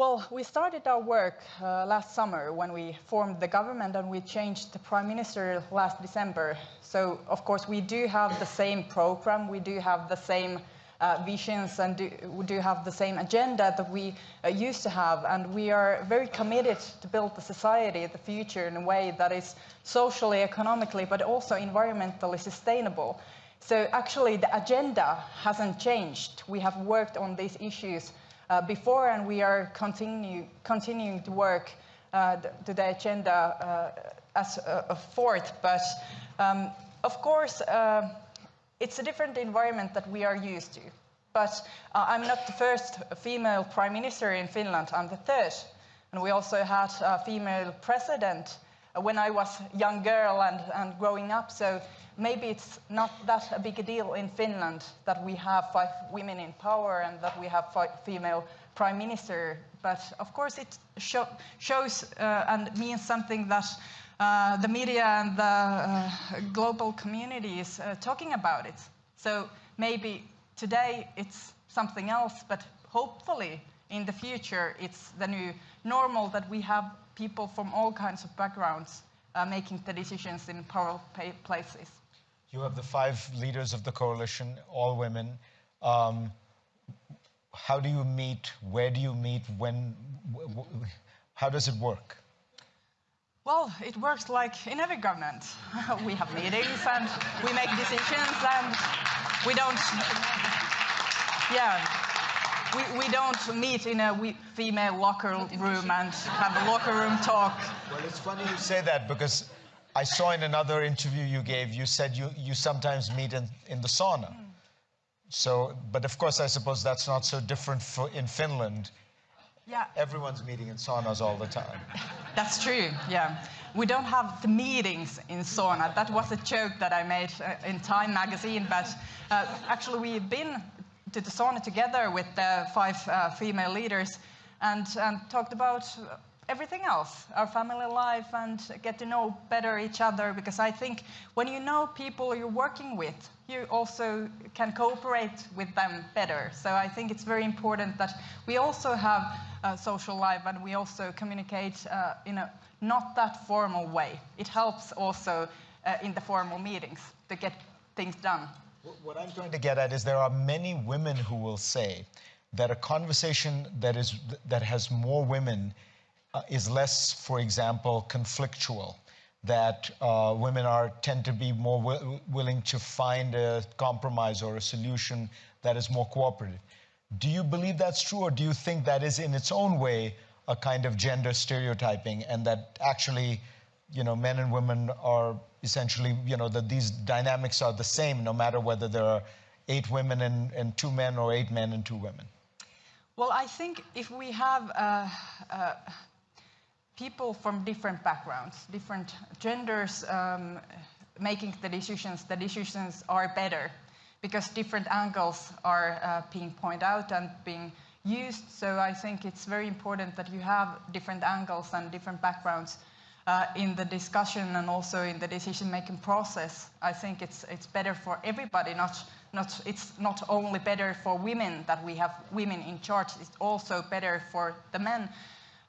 Well, we started our work uh, last summer when we formed the government and we changed the prime minister last December. So, of course, we do have the same program, we do have the same uh, visions and do, we do have the same agenda that we uh, used to have. And we are very committed to build the society, the future, in a way that is socially, economically, but also environmentally sustainable. So actually, the agenda hasn't changed. We have worked on these issues uh, before, and we are continue, continuing to work uh, to the agenda uh, as a, a, fourth. But um, of course, uh, it's a different environment that we are used to. But uh, I'm not the first female prime minister in Finland, I'm the third. And we also had a female president when I was a young girl and, and growing up. So maybe it's not that a big a deal in Finland that we have five women in power and that we have five female prime minister. But of course, it show, shows uh, and means something that uh, the media and the uh, global community is uh, talking about it. So maybe today it's something else, but hopefully in the future it's the new normal that we have people from all kinds of backgrounds uh, making the decisions in powerful places. You have the five leaders of the coalition, all women. Um, how do you meet? Where do you meet? When? how does it work? Well, it works like in every government. we have meetings and we make decisions and we don't, yeah, we, we don't meet in a female locker room and have a locker room talk. Well, it's funny you say that because I saw in another interview you gave, you said you, you sometimes meet in, in the sauna. Mm. So, but of course, I suppose that's not so different for, in Finland. Yeah. Everyone's meeting in saunas all the time. That's true, yeah. We don't have the meetings in sauna. That was a joke that I made uh, in Time magazine, but uh, actually we've been to the sauna together with the five uh, female leaders and, and talked about everything else, our family life, and get to know better each other. Because I think when you know people you're working with, you also can cooperate with them better. So I think it's very important that we also have a social life and we also communicate uh, in a not that formal way. It helps also uh, in the formal meetings to get things done. What I'm trying to get at is there are many women who will say that a conversation that is that has more women uh, is less, for example, conflictual. That uh, women are tend to be more willing to find a compromise or a solution that is more cooperative. Do you believe that's true, or do you think that is in its own way a kind of gender stereotyping, and that actually, you know, men and women are essentially, you know, that these dynamics are the same no matter whether there are eight women and, and two men or eight men and two women? Well, I think if we have uh, uh, people from different backgrounds, different genders um, making the decisions, the decisions are better because different angles are uh, being pointed out and being used. So I think it's very important that you have different angles and different backgrounds uh, in the discussion and also in the decision-making process. I think it's it's better for everybody. Not not it's not only better for women that we have women in charge. It's also better for the men.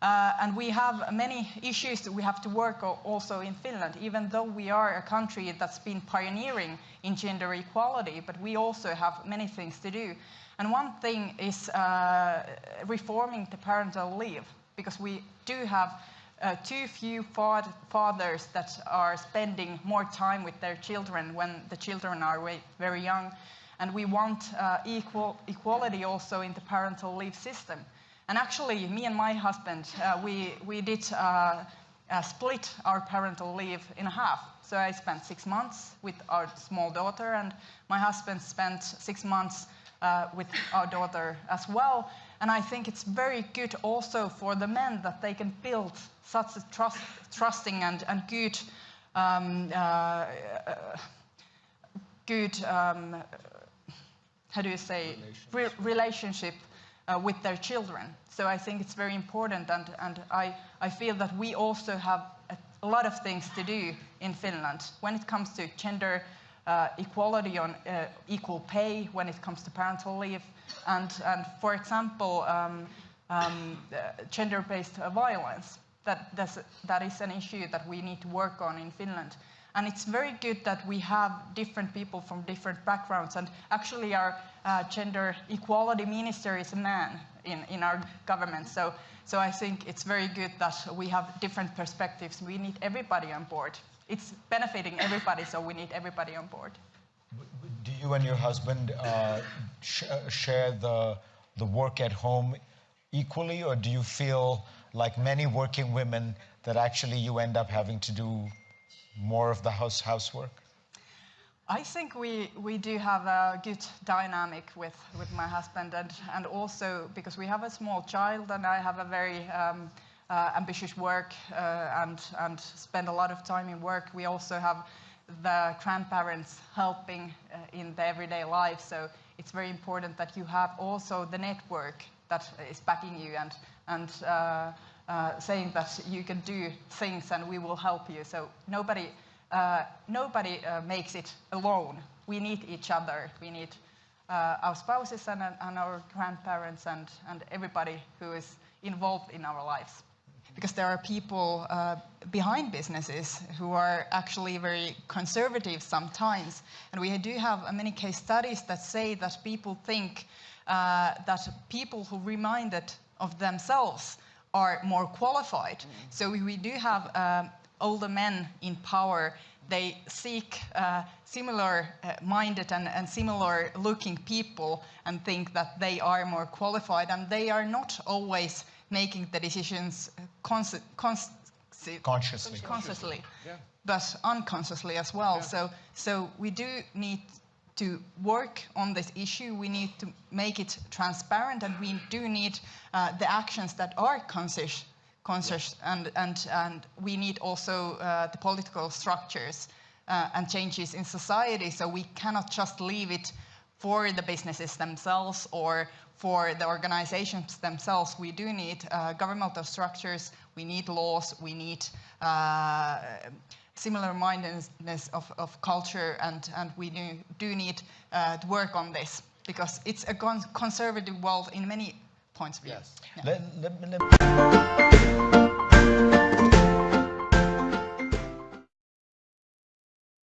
Uh, and we have many issues that we have to work also in Finland, even though we are a country that's been pioneering in gender equality, but we also have many things to do. And one thing is uh, reforming the parental leave, because we do have uh, too few fathers that are spending more time with their children when the children are very young. And we want uh, equal, equality also in the parental leave system. And actually, me and my husband, uh, we, we did uh, uh, split our parental leave in half. So I spent six months with our small daughter, and my husband spent six months uh, with our daughter as well. And I think it's very good also for the men that they can build such a trust, trusting and, and good, um, uh, good um, how do you say, relationship, Re relationship uh, with their children. So I think it's very important, and, and I, I feel that we also have a, a lot of things to do in Finland when it comes to gender uh, equality on uh, equal pay, when it comes to parental leave, and, and for example, um, um, uh, gender-based violence. That, that's, that is an issue that we need to work on in Finland. And it's very good that we have different people from different backgrounds. And actually, our uh, gender equality minister is a man in, in our government. So, so I think it's very good that we have different perspectives. We need everybody on board. It's benefiting everybody, so we need everybody on board. Do you and your husband uh, sh share the, the work at home equally, or do you feel like many working women that actually you end up having to do more of the house housework? I think we, we do have a good dynamic with, with my husband, and, and also because we have a small child, and I have a very um, uh, ambitious work uh, and, and spend a lot of time in work. We also have the grandparents helping uh, in the everyday life, so it's very important that you have also the network that is backing you and, and uh, uh, saying that you can do things and we will help you. So nobody, uh, nobody uh, makes it alone. We need each other. We need uh, our spouses and, and, our grandparents and, and everybody who is involved in our lives. Because there are people uh, behind businesses who are actually very conservative sometimes. And we do have many case studies that say that people think that people who remind reminded of themselves are more qualified. Mm. So we do have um, older men in power. They seek uh, similar uh, minded and, and, similar looking people and think that they are more qualified, and they are not always making the decisions cons cons consciously. consciously, yeah. but unconsciously as well. Yeah. So, so we do need to work on this issue. We need to make it transparent, and we do need uh, the actions that are conscious, conscious and, and, and we need also uh, the political structures uh, and changes in society. So we cannot just leave it for the businesses themselves or for the organizations themselves. We do need uh, governmental structures, we need laws, we need uh, similar mindedness of, of culture, and, and we do, do need uh, to work on this because it's a conservative world in many points of view. Yes. Yeah. Let, let, let